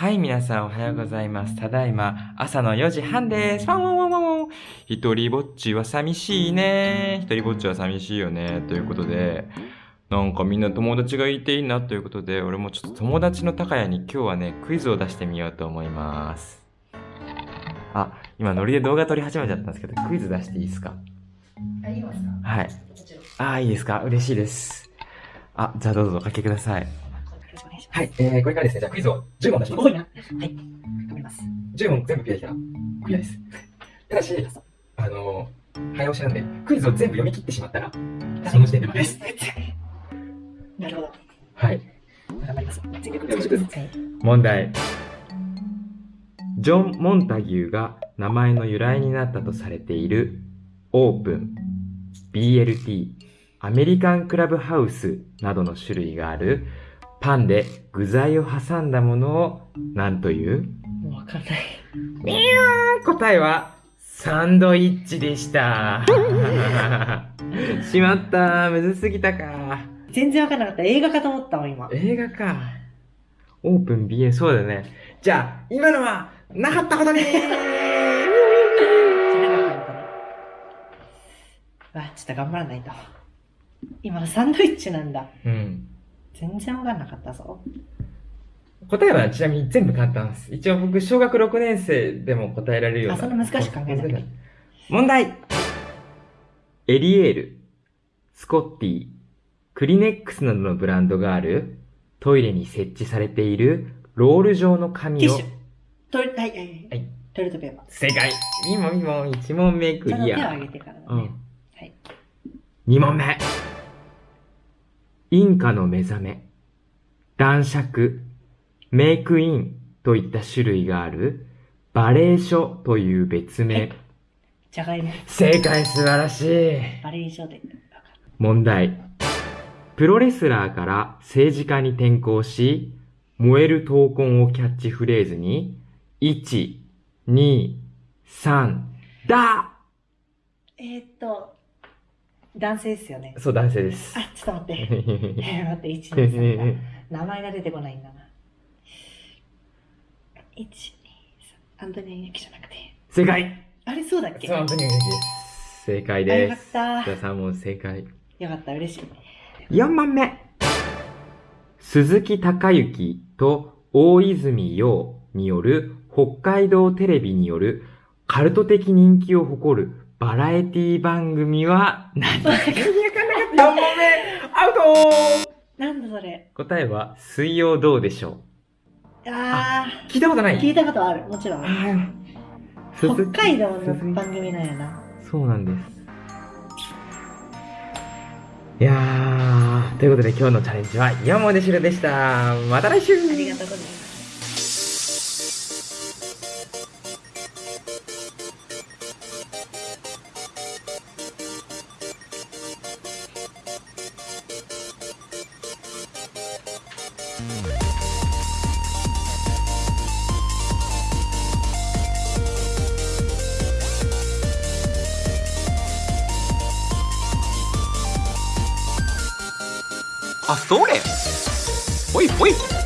はい、皆さんおはようございます。ただいま、朝の4時半です。ワンワンワンワンワン。一人ぼっちは寂しいね。一人ぼっちは寂しいよね。ということで、なんかみんな友達がいていいなということで、俺もちょっと友達の高谷に今日はね、クイズを出してみようと思います。あ、今ノリで動画撮り始めちゃったんですけど、クイズ出していいですか？あ、いいますか？はい。あー、いいですか？嬉しいです。あ、じゃあどうぞおかけください。よろしくお願いします。はい、えー、これからですね、じゃあクイズを10問出します多。いな。はい。頑張ります。10問全部クリアできたらクリアです。ただし、あのー、早押しなんで、クイズを全部読み切ってしまったら、その時点で負けです。なるほど。はい。頑張ります。全力よろしくですはい。問題ジョン・モンタギューが名前の由来になったとされているオープン BLT アメリカンクラブハウスなどの種類があるパンで具材を挟んだものを何という？わかんない。答えはサンドイッチでした しまったむずすぎたか全然わかんなかった。映画かと思ったもん、今。映画か。オープン BL、そうだね。じゃあ、今のは、なかったことに わ、ちょっと頑張らないと。今、サンドイッチなんだ。うん。全然わかんなかったぞ。答えはちなみに全部簡単です。一応僕、小学6年生でも答えられるような。あそんな難しく考えなくて問題エリエール、スコッティ、クリネックスなどのブランドがあるトイレに設置されているロール状のテ紙をィッシュ。トイレ、はい、はい、はい。はいトイレットペーパー。正解 !2 問2問1問目クリア手を挙。げてからだね。うん。はい。2問目。インカの目覚め、男爵、メイクインといった種類があるバレー書という別名。じゃがいも。正解素晴らしい。バレー以上で。問題。プロレスラーから政治家に転向し、燃える闘魂をキャッチフレーズに、1、2、3、だえー、っと、男性ですよね。そう、男性です。あ、ちょっと待って。えー、待って、1、2、3だ。名前が出てこないんだな。1、2、3。アントニオ猪木じゃなくて。正解あれ、そうだっけそう、本当に嬉しいです。正解あよかっです。た。じゃあ3問正解。よかった、嬉しい。4問目。鈴木隆之と大泉洋による北海道テレビによるカルト的人気を誇るバラエティ番組は何？だ ?4 問目アウトなんだそれ。答えは水曜どうでしょあう聞いたことなー、い？聞いたことある。もちろん。北海道の番組なんやな。そうなんです。いやー、ということで今日のチャレンジは4問で終了でした。また来週ありがとうございます。あ、それほいほい。